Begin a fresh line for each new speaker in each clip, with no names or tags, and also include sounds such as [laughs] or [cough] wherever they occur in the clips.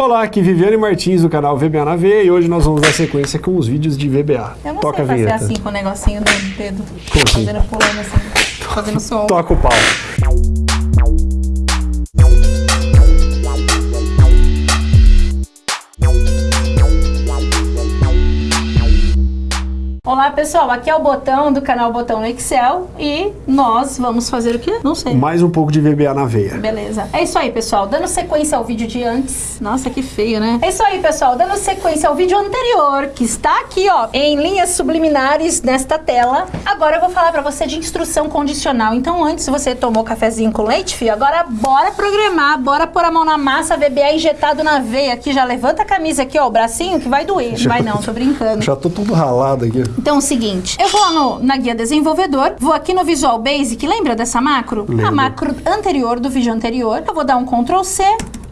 Olá, aqui Viviane Martins do canal VBA na V e hoje nós vamos dar sequência com os vídeos de VBA.
Eu não
Toca
sei fazer assim com o negocinho do dedo.
Como assim?
Fazendo pulando assim. Fazendo som.
Toca o pau.
Olá pessoal, aqui é o Botão do canal Botão no Excel e nós vamos fazer o quê? Não sei.
Mais um pouco de VBA na veia.
Beleza. É isso aí, pessoal. Dando sequência ao vídeo de antes. Nossa, que feio, né? É isso aí, pessoal. Dando sequência ao vídeo anterior, que está aqui, ó, em linhas subliminares nesta tela. Agora eu vou falar pra você de instrução condicional. Então, antes você tomou cafezinho com leite, filho, agora bora programar, bora pôr a mão na massa, VBA injetado na veia aqui. Já levanta a camisa aqui, ó, o bracinho que vai doer. [laughs] Não vai não, tô brincando.
Já tô todo ralado aqui.
Então é o seguinte, eu vou lá no, na guia desenvolvedor, vou aqui no Visual Basic, lembra dessa macro? A
Lembro.
macro anterior do vídeo anterior. Eu vou dar um Ctrl C.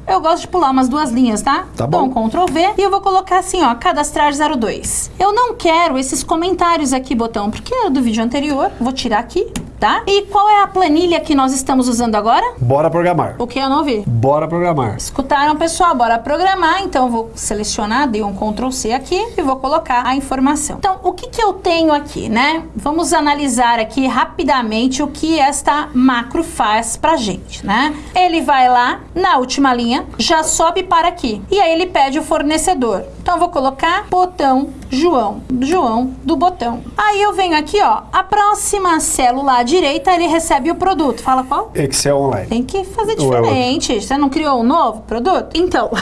Eu gosto de pular umas duas linhas, tá?
Tá
Dou
bom.
um Ctrl V e eu vou colocar assim, ó, cadastrar 02. Eu não quero esses comentários aqui, botão, porque é do vídeo anterior. Vou tirar aqui, tá? E qual é a planilha que nós estamos usando agora?
Bora programar.
O que eu não vi?
Bora programar.
Escutaram, pessoal? Bora programar. Então, eu vou selecionar, dei um Ctrl C aqui e vou colocar a informação. Então, o que, que eu tenho aqui, né? Vamos analisar aqui rapidamente o que esta macro faz pra gente, né? Ele vai lá na última linha, já sobe para aqui. E aí ele pede o fornecedor. Então, eu vou colocar botão João. João do botão. Aí eu venho aqui, ó. A próxima célula à direita, ele recebe o produto. Fala qual?
Excel online.
Tem que fazer
é
diferente. Você não criou um novo produto? Então. [laughs]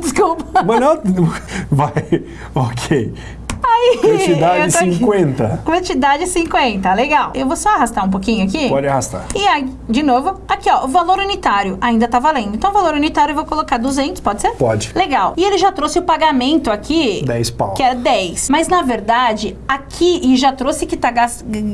Desculpa.
Mas não... Vai... Ok.
Aí,
Quantidade [laughs]
eu tô aqui.
50.
Quantidade 50, legal. Eu vou só arrastar um pouquinho aqui.
Pode arrastar.
E aí, de novo, aqui ó, o valor unitário ainda tá valendo. Então, o valor unitário eu vou colocar 200, pode ser?
Pode.
Legal. E ele já trouxe o pagamento aqui.
10 pau.
Que é 10. Mas na verdade, aqui, e já trouxe que tá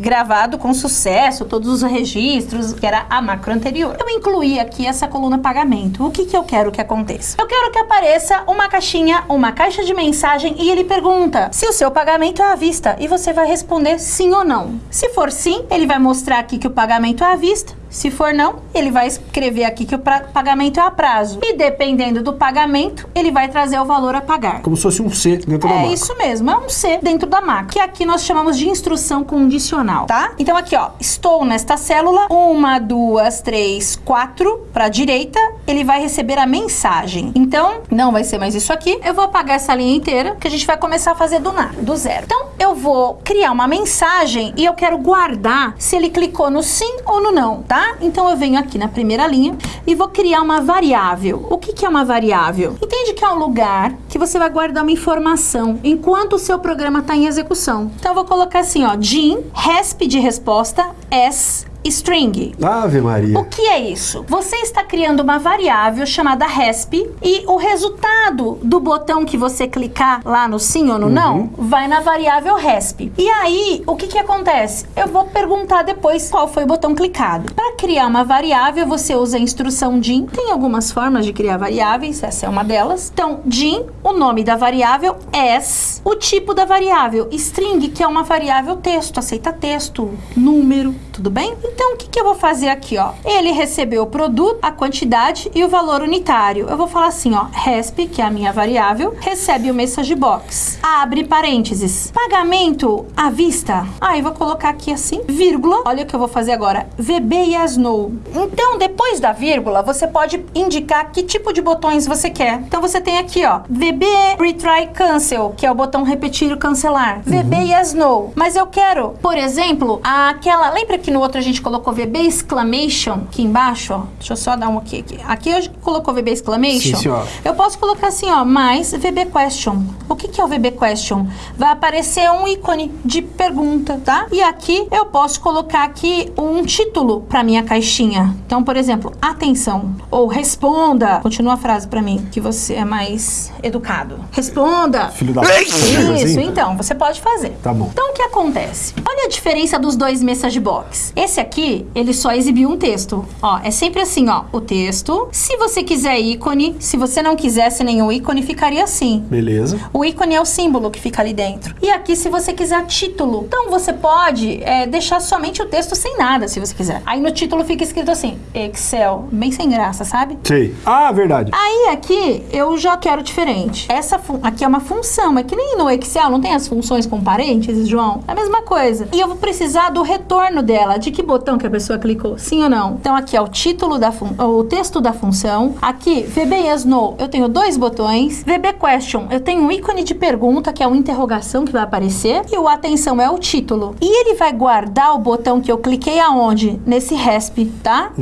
gravado com sucesso, todos os registros, que era a macro anterior. Eu incluí aqui essa coluna pagamento. O que que eu quero que aconteça? Eu quero que apareça uma caixinha, uma caixa de mensagem e ele pergunta se o seu pagamento é à vista. E você vai responder sim ou não. Se for sim, ele vai mostrar aqui que o pagamento é à vista. Se for não, ele vai escrever aqui que o pagamento é a prazo. E dependendo do pagamento, ele vai trazer o valor a pagar.
Como se fosse um C dentro da
É
macro.
isso mesmo, é um C dentro da macro, que aqui nós chamamos de instrução condicional, tá? Então aqui, ó, estou nesta célula, uma, duas, três, quatro, para direita, ele vai receber a mensagem. Então, não vai ser mais isso aqui, eu vou apagar essa linha inteira, que a gente vai começar a fazer do nada, do zero. Então, eu vou criar uma mensagem e eu quero guardar se ele clicou no sim ou no não, tá? Então, eu venho aqui na primeira linha e vou criar uma variável. O que, que é uma variável? Entende que é um lugar que você vai guardar uma informação enquanto o seu programa está em execução. Então, eu vou colocar assim, ó, din, resp de resposta, s, string.
Ave Maria.
O que é isso? Você está criando uma variável chamada resp e o resultado do botão que você clicar lá no sim ou no não vai na variável resp. E aí, o que que acontece? Eu vou perguntar depois qual foi o botão clicado. Para criar uma variável, você usa a instrução din. Tem algumas formas de criar variáveis, essa é uma delas. Então, din, o nome da variável, s, o tipo da variável, string, que é uma variável texto, aceita texto, número, tudo bem? Então, o que, que eu vou fazer aqui, ó? Ele recebeu o produto, a quantidade e o valor unitário. Eu vou falar assim, ó, resp, que é a minha variável, recebe o message box. Abre parênteses. Pagamento à vista. Aí, vou colocar aqui assim, vírgula. Olha o que eu vou fazer agora. VB yes, no. Então, depois da vírgula, você pode indicar que tipo de botões você quer. Então, você tem aqui, ó, VB retry cancel, que é o botão repetir ou cancelar. VB yes, no. Mas eu quero, por exemplo, aquela... Lembra que no outro a gente colocou VB exclamation aqui embaixo, ó? Deixa eu só dar um aqui. Aqui, aqui eu colocou VB exclamation.
Sim.
Eu posso colocar assim, ó, mais VB question. O que, que é o VB question? Vai aparecer um ícone de pergunta, tá? E aqui eu posso colocar aqui um título para minha caixinha. Então, por exemplo, atenção ou responda. Continua a frase para mim, que você é mais educado. Responda.
Filho da.
Isso,
assim?
então, você pode fazer.
Tá bom.
Então, o que acontece? Olha a diferença dos dois message box. Esse aqui aqui, ele só exibiu um texto. Ó, é sempre assim, ó, o texto. Se você quiser ícone, se você não quisesse nenhum ícone, ficaria assim.
Beleza.
O ícone é o símbolo que fica ali dentro. E aqui, se você quiser título. Então, você pode é, deixar somente o texto sem nada, se você quiser. Aí no título fica escrito assim, Excel. Bem sem graça, sabe?
Sei. Ah, verdade.
Aí aqui eu já quero diferente. Essa aqui é uma função, é que nem no Excel, não tem as funções com parênteses, João? É a mesma coisa. E eu vou precisar do retorno dela, de que botão que a pessoa clicou, sim ou não. Então aqui é o título da o texto da função. Aqui, VB Yes No, eu tenho dois botões. VB Question, eu tenho um ícone de pergunta, que é uma interrogação que vai aparecer. E o atenção é o título. E ele vai guardar o botão que eu cliquei aonde? Nesse RESP, tá?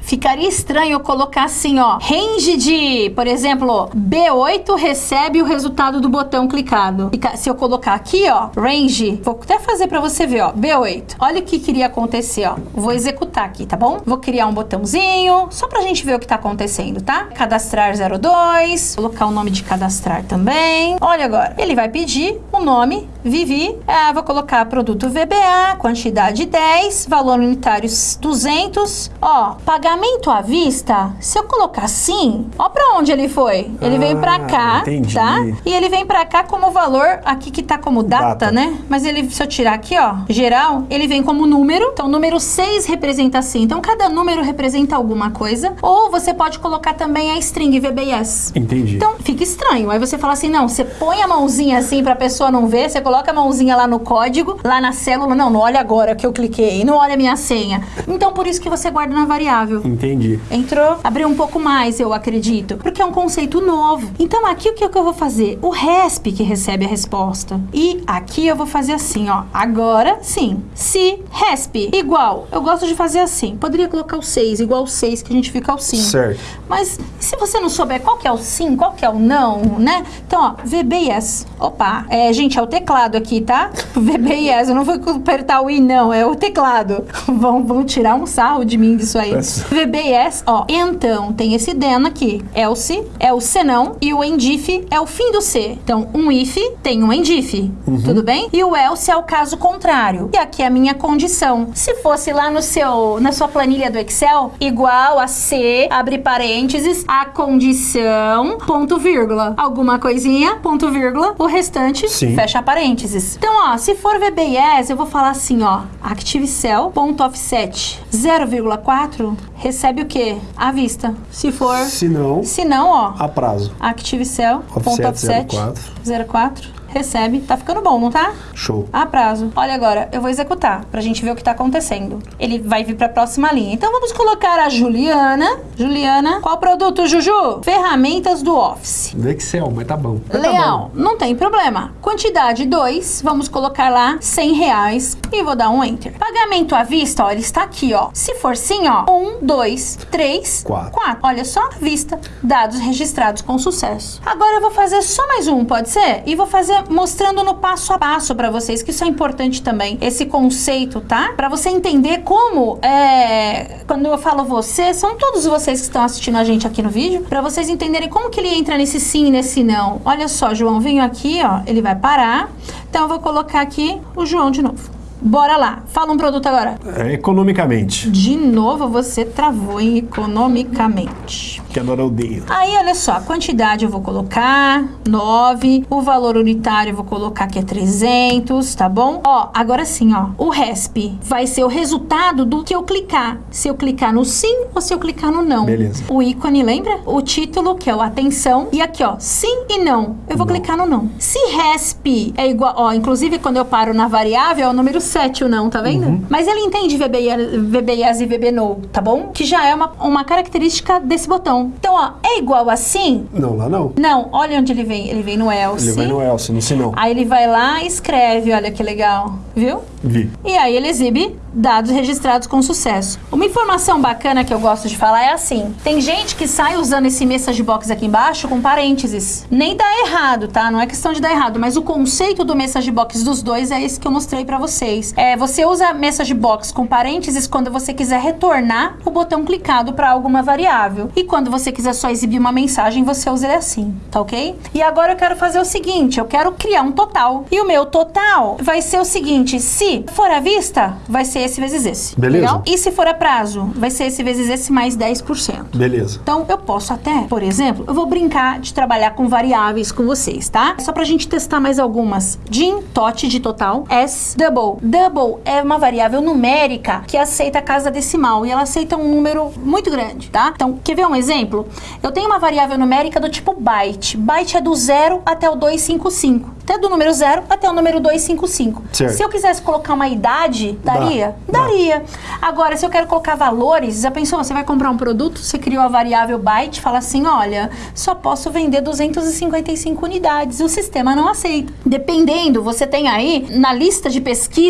Ficaria estranho eu colocar assim, ó, range de, por exemplo, B8 recebe o resultado do botão clicado. Se eu colocar aqui, ó, range, vou até fazer pra você ver, ó, B8. Olha o que queria acontecer, ó. Vou executar aqui, tá bom? Vou criar um botãozinho, só pra gente ver o que tá acontecendo, tá? Cadastrar 02, colocar o nome de cadastrar também. Olha agora, ele vai pedir o nome, Vivi, ah, vou colocar produto VBA, quantidade 10, valor unitário 200. Ó, pagamento à vista, se eu colocar assim, ó pra onde ele foi. Ele veio pra
Ah,
cá,
entendi.
tá? E ele vem pra cá como valor, aqui que tá como data,
Data.
né? Mas ele, se eu tirar aqui, ó, geral, ele vem como número. Então, número 6 representa assim. Então, cada número representa alguma coisa. Ou você pode colocar também a string VBS.
Entendi.
Então, fica estranho. Aí você fala assim, não, você põe a mãozinha assim pra pessoa não ver, você coloca a mãozinha lá no código, lá na célula, não, não olha agora que eu cliquei, não olha a minha senha. Então, por isso que você guarda na variável.
Entendi.
Entrou? Abriu um pouco mais, eu acredito. Porque é um conceito novo. Então, aqui o que, que eu vou fazer? O RESP que recebe a resposta. E aqui eu vou fazer assim, ó. Agora, sim. Se RESP igual, eu gosto de fazer assim. Poderia colocar o 6, igual o 6, que a gente fica ao 5.
Certo.
Mas se você não souber qual que é o sim, qual que é o não, né? Então, ó, VBS. Opa, é, gente, é o teclado aqui, tá? [laughs] VBS, eu não vou apertar o i não, é o teclado. [laughs] vão, vão tirar um sarro de mim disso aí. VBS, ó, então tem esse then aqui. Else é o senão e o endif é o fim do se. Então, um if tem um endif, tudo bem? E o else é o caso contrário. E aqui é a minha condição. Se fosse lá no seu, na sua planilha do Excel, igual a se, abre parênteses, a condição, ponto vírgula. Alguma coisinha, ponto vírgula, o restante,
Sim.
fecha parênteses. Então, ó, se for VBS, eu vou falar assim, ó, active cell, ponto offset 0,4, recebe o quê? À vista. Se for,
Se não,
se não, ó,
a prazo.
active cell, ponto
Offset
offset
04.
04, recebe. Tá ficando bom, não tá?
Show.
A prazo. Olha agora, eu vou executar pra gente ver o que tá acontecendo. Ele vai vir pra próxima linha. Então vamos colocar a Juliana. Juliana, qual produto, Juju? Ferramentas do Office.
Do Excel, mas tá bom. Mas tá
Leal, não tem problema. Quantidade 2, vamos colocar lá 100 reais e vou dar um enter. Pagamento à vista, ó, ele está aqui, ó. Se for sim, ó, 1, 2, 3,
Quatro.
4. Olha só, vista, dados registrados com sucesso. Agora eu vou fazer só mais um, pode ser? E vou fazer mostrando no passo a passo pra vocês, que isso é importante também, esse conceito, tá? Pra você entender como, é, quando eu falo você, são todos vocês que estão assistindo a gente aqui no vídeo, pra vocês entenderem como que ele entra nesse sim e nesse não. Olha só, João, venho aqui, ó, ele vai parar. Então eu vou colocar aqui o João de novo. Bora lá, fala um produto agora.
É, economicamente.
De novo você travou em economicamente.
Que a Dora odeia.
Aí, olha só, a quantidade eu vou colocar 9, o valor unitário eu vou colocar que é 300, tá bom? Ó, agora sim, ó, o RESP vai ser o resultado do que eu clicar. Se eu clicar no sim ou se eu clicar no não.
Beleza.
O ícone, lembra? O título, que é o atenção, e aqui, ó, sim e não. Eu vou
Não.
clicar no não. Se RESP é igual, ó, inclusive quando eu paro na variável é o número 7 o não, tá vendo?
Uhum.
Mas ele entende VB, VBIAS e VB no, tá bom? Que já é uma, uma característica desse botão. Então, ó, é igual assim?
Não, lá não.
Não, olha onde ele vem. Ele vem no else.
Ele vai no else, no não.
Aí ele vai lá e escreve, olha que legal, viu?
Vi.
E aí ele exibe dados registrados com sucesso. Uma informação bacana que eu gosto de falar é assim: tem gente que sai usando esse message box aqui embaixo com parênteses. Nem dá errado, tá? Não é questão de dar errado, mas o conceito do message box dos dois é esse que eu mostrei pra vocês. É, você usa message box com parênteses quando você quiser retornar o botão clicado pra alguma variável. E quando você quiser só exibir uma mensagem, você usa ele assim, tá ok? E agora eu quero fazer o seguinte, eu quero criar um total. E o meu total vai ser o seguinte, se for à vista, vai ser esse vezes esse.
Beleza.
Legal? E se for a prazo, vai ser esse vezes esse mais 10%.
Beleza.
Então, eu posso até, por exemplo, eu vou brincar de trabalhar com variáveis com vocês, tá? Só pra gente testar mais algumas. DIN, TOT de total, S, double. Double é uma variável numérica que aceita a casa decimal e ela aceita um número muito grande, tá? Então, quer ver um exemplo? Eu tenho uma variável numérica do tipo byte. Byte é do 0 até o 255. Até do número 0 até o número 255.
Certo.
Se eu quisesse colocar uma idade,
Dá,
daria?
dá.
Daria. Agora, se eu quero colocar valores, já pensou? Você vai comprar um produto, você criou a variável byte, fala assim: olha, só posso vender 255 unidades. O sistema não aceita. Dependendo, você tem aí na lista de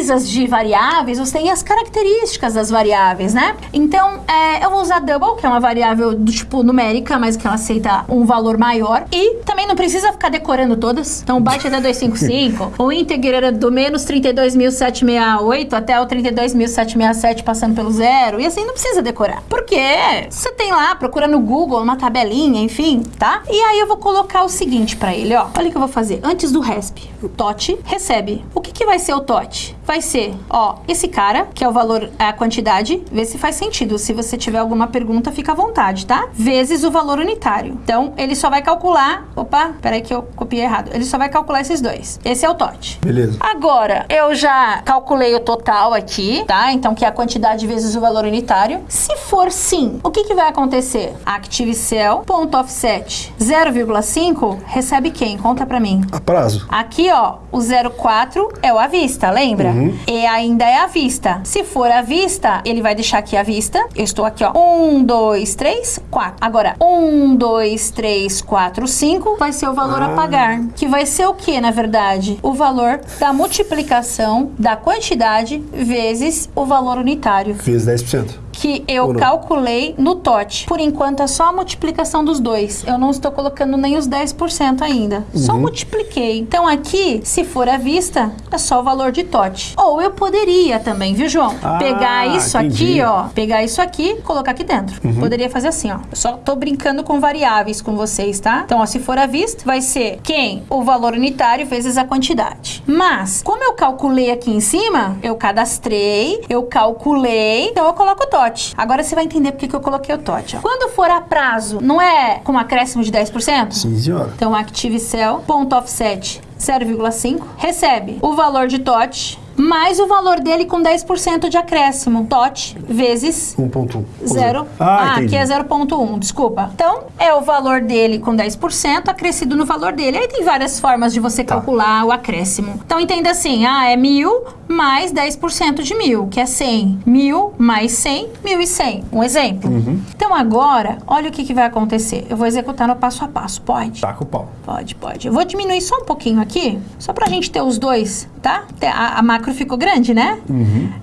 pesquisas de variáveis, você tem as características das variáveis, né? Então, é, eu vou usar double, que é uma variável do tipo numérica, mas que ela aceita um valor maior. E também não precisa ficar decorando todas. Então, é até 255, [laughs] o integer era do menos 32.768 até o 32.767 passando pelo zero. E assim, não precisa decorar. Porque você tem lá, procura no Google, uma tabelinha, enfim, tá? E aí eu vou colocar o seguinte pra ele, ó. Olha o que eu vou fazer. Antes do RESP, o TOT recebe. O que, que vai ser o TOT? Vai ser, ó, esse cara, que é o valor, a quantidade, vê se faz sentido. Se você tiver alguma pergunta, fica à vontade, tá? Vezes o valor unitário. Então, ele só vai calcular. Opa, peraí que eu copiei errado. Ele só vai calcular esses dois. Esse é o TOT.
Beleza.
Agora, eu já calculei o total aqui, tá? Então, que é a quantidade vezes o valor unitário. Se for sim, o que, que vai acontecer? Active cell, ponto offset 0,5, recebe quem? Conta pra mim.
A prazo.
Aqui, ó, o 04 é o à vista, lembra? E ainda é à vista. Se for à vista, ele vai deixar aqui à vista. Eu estou aqui, ó. 1, 2, 3, 4. Agora, 1, 2, 3, 4, 5 vai ser o valor a pagar. Que vai ser o que, na verdade? O valor da multiplicação da quantidade vezes o valor unitário
Fez 10%.
Que eu calculei no TOT. Por enquanto é só a multiplicação dos dois. Eu não estou colocando nem os 10% ainda.
Uhum.
Só multipliquei. Então aqui, se for à vista, é só o valor de TOT. Ou eu poderia também, viu, João?
Ah,
pegar isso
entendi.
aqui, ó. Pegar isso aqui, colocar aqui dentro.
Uhum.
Poderia fazer assim, ó. Eu só tô brincando com variáveis com vocês, tá? Então, ó, se for à vista, vai ser quem? O valor unitário vezes a quantidade. Mas, como eu calculei aqui em cima, eu cadastrei, eu calculei, então eu coloco o TOT. Agora você vai entender por que eu coloquei o TOT, ó. Quando for a prazo, não é com acréscimo de 10%?
Sim, senhora.
Então, Active Cell, ponto offset 0,5, recebe o valor de TOT mais o valor dele com 10% de acréscimo. TOT vezes
1.1.
Zero.
Ah,
Ah, aqui é 0,1, desculpa. Então, é o valor dele com 10% acrescido no valor dele. Aí tem várias formas de você
Tá.
calcular o acréscimo. Então, entenda assim, ah, é mil mais 10% de mil, que é 100. Mil mais 100, 1.100. Um exemplo.
Uhum.
Então, agora, olha o que, que vai acontecer. Eu vou executar no passo a passo, pode?
Taca o pau.
Pode, pode. Eu vou diminuir só um pouquinho aqui, só pra gente ter os dois, tá? A, a macro ficou grande, né?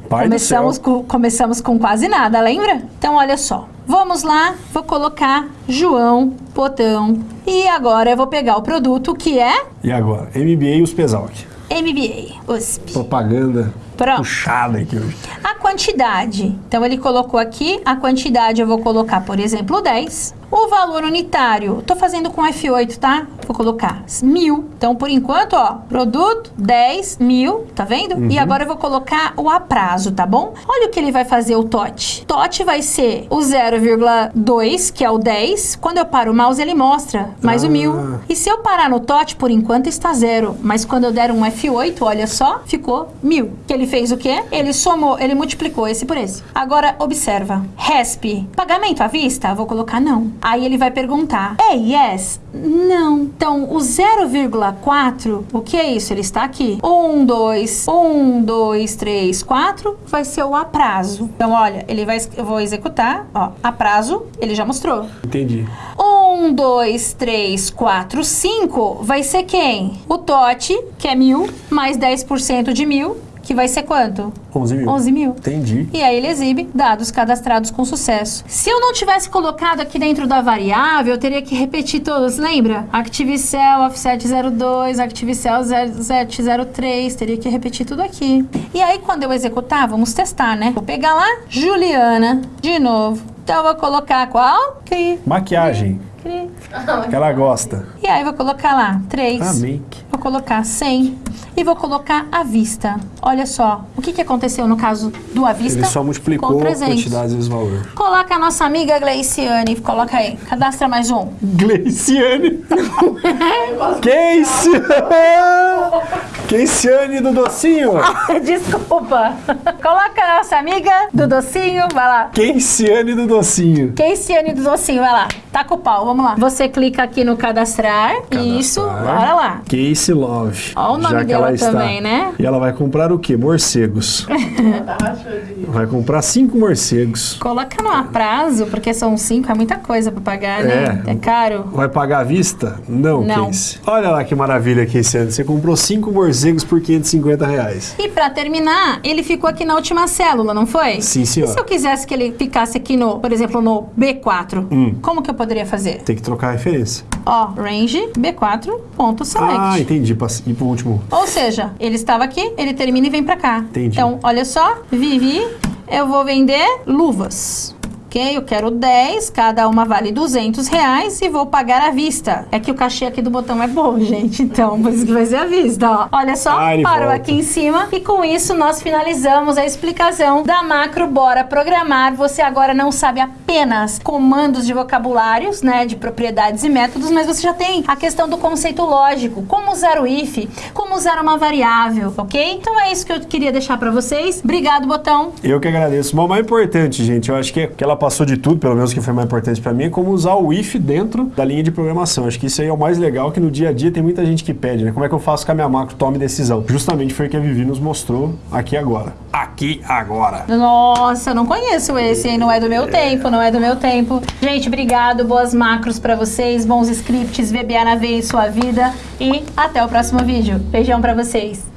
Pai
começamos,
do céu.
com, começamos com quase nada, lembra? Então, olha só. Vamos lá, vou colocar João Potão. E agora eu vou pegar o produto que é
E agora? MBA e os Pesalc.
MBA, USP.
Propaganda
Pronto.
puxada aqui hoje.
A quantidade. Então, ele colocou aqui, a quantidade eu vou colocar, por exemplo, 10. O valor unitário, tô fazendo com F8, tá? Vou colocar mil. Então, por enquanto, ó, produto 10 mil, tá vendo? E agora eu vou colocar o a prazo, tá bom? Olha o que ele vai fazer, o TOT. TOT vai ser o 0,2, que é o 10. Quando eu paro o mouse, ele mostra mais o
Ah.
mil. E se eu parar no TOT, por enquanto está zero. Mas quando eu der um F8, olha só, ficou mil. Que ele fez o quê? Ele somou, ele multiplicou esse por esse. Agora, observa. RESP, pagamento à vista? Vou colocar não. Aí ele vai perguntar, é yes? Não. Então, o 0,4, o que é isso? Ele está aqui. 1, 2, 1, 2, 3, 4, vai ser o a prazo. Então, olha, ele vai, eu vou executar, ó, a prazo, ele já mostrou.
Entendi.
1, 2, 3, 4, 5 vai ser quem? O TOT, que é mil, mais 10% de mil, que vai ser quanto?
11 mil.
11 mil.
Entendi.
E aí ele exibe dados cadastrados com sucesso. Se eu não tivesse colocado aqui dentro da variável, eu teria que repetir todos, lembra? Active Cell, Offset 02, Active Cell 0703, teria que repetir tudo aqui. E aí quando eu executar, vamos testar, né? Vou pegar lá, Juliana, de novo. Então eu vou colocar qual? Cri.
Maquiagem.
Cri. [laughs]
Que ela gosta.
E aí vou colocar lá 3.
Amém.
Vou colocar 100 e vou colocar à vista. Olha só, o que, que aconteceu no caso do à vista?
Ele só multiplicou a
300.
quantidade vezes o valor.
Coloca a nossa amiga Gleiciane, coloca aí, cadastra mais um.
Gleiciane. [laughs] Casey. Keiciane [laughs] do docinho.
Desculpa. Coloca a nossa amiga do docinho, vai lá.
Keiciane do docinho.
Keiciane do docinho, vai lá. Taca o pau, vamos lá. Você clica aqui no cadastrar. Isso, bora lá.
Casey Love.
Ó o nome
Já que
dela
ela está.
também, né?
E ela vai comprar o quê? Morcegos. [laughs] vai comprar cinco morcegos.
Coloca no prazo, porque são cinco, é muita coisa pra pagar, né?
É.
É caro.
Vai pagar à vista? Não,
Não.
Casey. Olha lá que maravilha, Casey. Você comprou cinco morcegos por 550 reais.
E pra terminar, ele ficou aqui na última célula, não foi?
Sim,
E
senhora.
se eu quisesse que ele ficasse aqui no, por exemplo, no B4,
Hum.
como que eu poderia fazer?
Tem que trocar a referência.
Ó, range B4.select.
Ah, entendi. Ir pro último.
Ou seja, ele estava aqui, ele termina e vem pra cá.
Entendi.
Então, olha só, Vivi, eu vou vender luvas. Ok? Eu quero 10, cada uma vale 200 reais e vou pagar à vista. É que o cachê aqui do botão é bom, [laughs] gente. Então, por isso que vai ser à vista, ó. Olha só,
ele
parou
volta.
aqui em cima. E com isso, nós finalizamos a explicação da macro Bora Programar. Você agora não sabe apenas comandos de vocabulários, né, de propriedades e métodos, mas você já tem a questão do conceito lógico, como usar o if, como usar uma variável, ok? Então é isso que eu queria deixar pra vocês. Obrigado, botão.
Eu que agradeço. O mais importante, gente, eu acho que, que ela passou de tudo, pelo menos que foi mais importante pra mim, é como usar o if dentro da linha de programação. Acho que isso aí é o mais legal, que no dia a dia tem muita gente que pede, né? Como é que eu faço que a minha macro tome decisão? Justamente foi o que a Vivi nos mostrou aqui agora. Aqui agora.
Nossa, eu não conheço esse, hein? Não é do meu tempo, não é do meu tempo. Gente, obrigado, boas macros pra vocês, bons scripts, VBA na veia em sua vida e até o próximo vídeo. Beijão pra vocês.